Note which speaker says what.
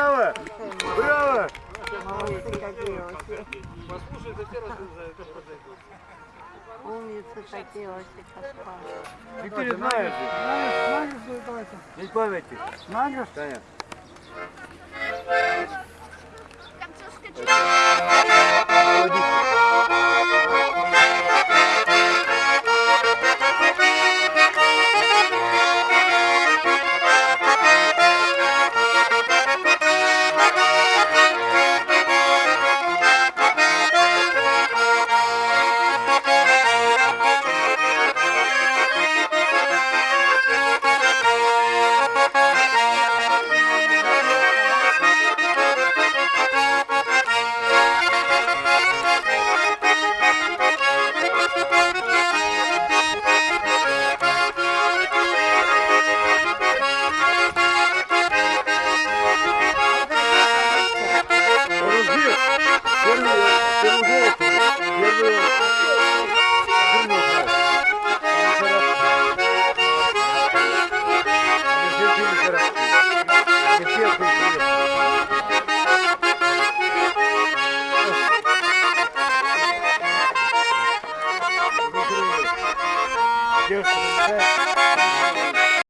Speaker 1: Браво! Браво! Молодцы какие вообще.
Speaker 2: Послушай, за те
Speaker 1: Умницы такие вообще, Каспар.
Speaker 3: Теперь знаешь.
Speaker 4: Знаешь, знаешь, знаешь.
Speaker 3: Без памяти.
Speaker 4: Знаешь?
Speaker 3: Конечно. Deus te.